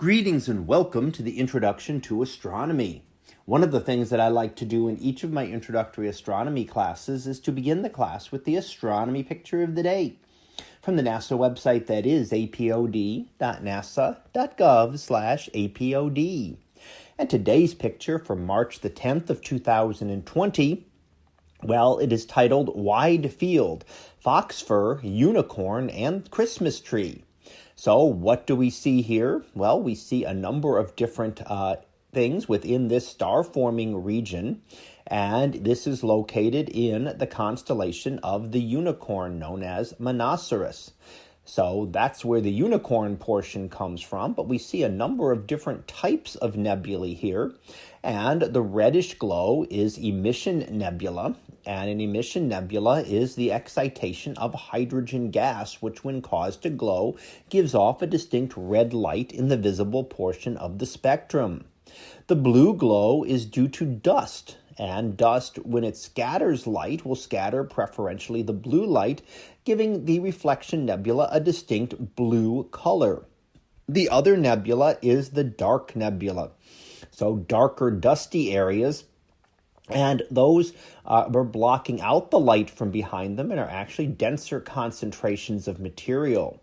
Greetings and welcome to the Introduction to Astronomy. One of the things that I like to do in each of my introductory astronomy classes is to begin the class with the astronomy picture of the day from the NASA website that is apod.nasa.gov/apod. And today's picture from March the 10th of 2020 well, it is titled Wide Field, Fox Fur, Unicorn, and Christmas Tree. So, what do we see here? Well, we see a number of different uh, things within this star forming region, and this is located in the constellation of the unicorn known as Monoceros. So that's where the unicorn portion comes from, but we see a number of different types of nebulae here. And the reddish glow is emission nebula, and an emission nebula is the excitation of hydrogen gas, which, when caused to glow, gives off a distinct red light in the visible portion of the spectrum. The blue glow is due to dust, and dust, when it scatters light, will scatter preferentially the blue light, giving the reflection nebula a distinct blue color. The other nebula is the dark nebula. So, darker, dusty areas and those uh, are blocking out the light from behind them and are actually denser concentrations of material.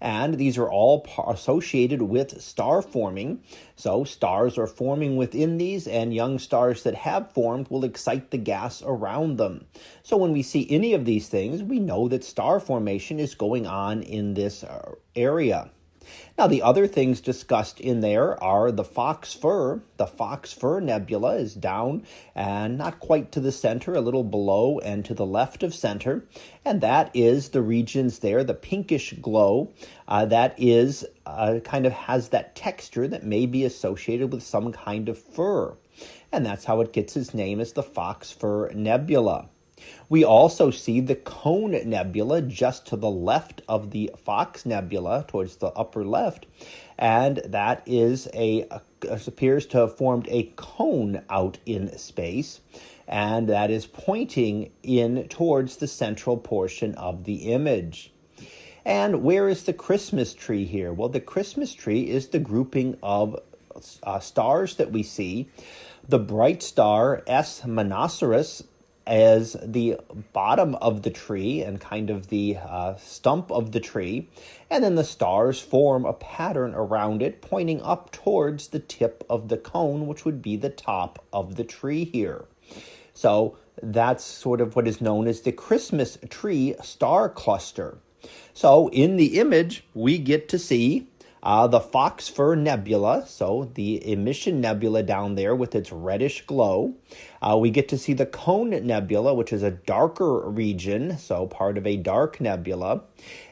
And these are all associated with star forming. So, stars are forming within these, and young stars that have formed will excite the gas around them. So, when we see any of these things, we know that star formation is going on in this uh, area. Now, the other things discussed in there are the Fox Fur. The Fox Fur Nebula is down and not quite to the center, a little below and to the left of center. And that is the regions there, the pinkish glow, uh, that is uh, kind of has that texture that may be associated with some kind of fur. And that's how it gets its name as the Fox Fur Nebula. We also see the Cone Nebula just to the left of the Fox Nebula, towards the upper left, and that is a, appears to have formed a cone out in space, and that is pointing in towards the central portion of the image. And where is the Christmas tree here? Well, the Christmas tree is the grouping of uh, stars that we see. The bright star S Monoceros as the bottom of the tree and kind of the uh, stump of the tree, and then the stars form a pattern around it pointing up towards the tip of the cone, which would be the top of the tree here. So that's sort of what is known as the Christmas tree star cluster. So in the image, we get to see uh, the Fox Fur Nebula, so the emission nebula down there with its reddish glow. Uh, we get to see the Cone Nebula, which is a darker region, so part of a dark nebula.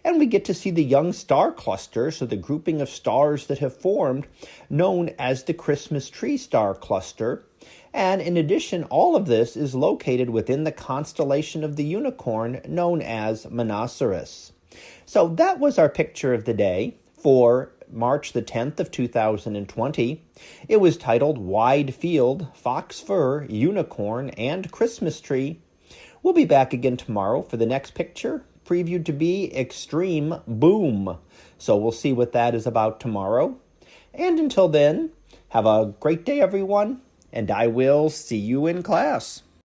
And we get to see the young star cluster, so the grouping of stars that have formed, known as the Christmas tree star cluster. And in addition, all of this is located within the constellation of the unicorn known as Monoceros. So that was our picture of the day for March the 10th of 2020. It was titled Wide Field, Fox Fur, Unicorn, and Christmas Tree. We'll be back again tomorrow for the next picture, previewed to be Extreme Boom. So we'll see what that is about tomorrow. And until then, have a great day, everyone, and I will see you in class.